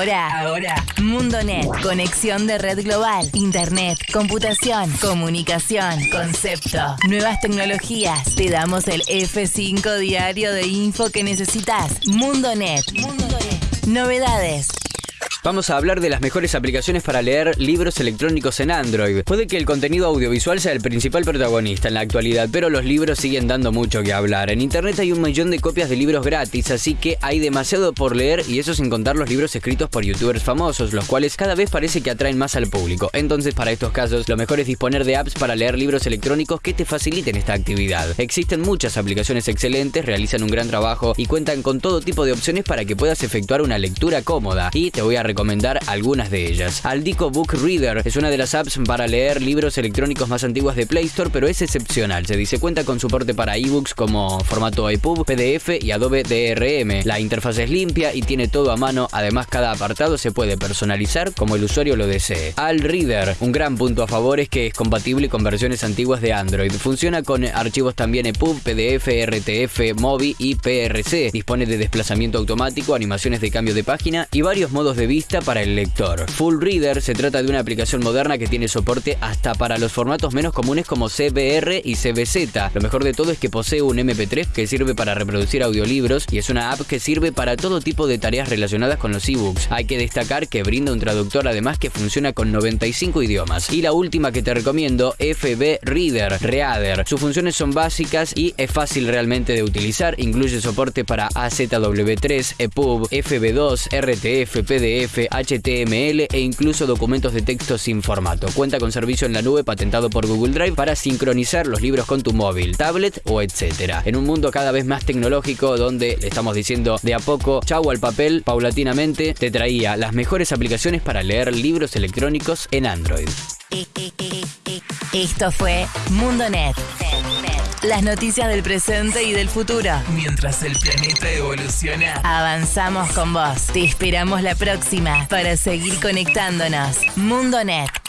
Ahora, MundoNet, conexión de red global, internet, computación, comunicación, concepto, nuevas tecnologías. Te damos el F5 diario de info que necesitas. MundoNet. MundoNet. Novedades. Vamos a hablar de las mejores aplicaciones para leer libros electrónicos en Android. Puede que el contenido audiovisual sea el principal protagonista en la actualidad, pero los libros siguen dando mucho que hablar. En Internet hay un millón de copias de libros gratis, así que hay demasiado por leer y eso sin contar los libros escritos por youtubers famosos, los cuales cada vez parece que atraen más al público. Entonces, para estos casos, lo mejor es disponer de apps para leer libros electrónicos que te faciliten esta actividad. Existen muchas aplicaciones excelentes, realizan un gran trabajo y cuentan con todo tipo de opciones para que puedas efectuar una lectura cómoda. Y te voy a recomendar algunas de ellas. Aldico Book Reader es una de las apps para leer libros electrónicos más antiguas de Play Store, pero es excepcional. Se dice cuenta con soporte para ebooks como formato EPUB, PDF y Adobe DRM. La interfaz es limpia y tiene todo a mano. Además, cada apartado se puede personalizar como el usuario lo desee. Al Reader, un gran punto a favor es que es compatible con versiones antiguas de Android. Funciona con archivos también EPUB, PDF, RTF, MOBI y PRC. Dispone de desplazamiento automático, animaciones de cambio de página y varios modos de vista para el lector. Full Reader se trata de una aplicación moderna que tiene soporte hasta para los formatos menos comunes como CBR y CBZ. Lo mejor de todo es que posee un MP3 que sirve para reproducir audiolibros y es una app que sirve para todo tipo de tareas relacionadas con los ebooks. Hay que destacar que brinda un traductor además que funciona con 95 idiomas. Y la última que te recomiendo, FB Reader, Reader. Sus funciones son básicas y es fácil realmente de utilizar. Incluye soporte para AZW3, EPUB, FB2, RTF, PDF, HTML e incluso documentos de texto sin formato. Cuenta con servicio en la nube patentado por Google Drive para sincronizar los libros con tu móvil, tablet o etcétera. En un mundo cada vez más tecnológico donde le estamos diciendo de a poco chau al papel, paulatinamente te traía las mejores aplicaciones para leer libros electrónicos en Android. Esto fue MundoNet. Las noticias del presente y del futuro. Mientras el planeta evoluciona. Avanzamos con vos. Te esperamos la próxima para seguir conectándonos. MundoNet.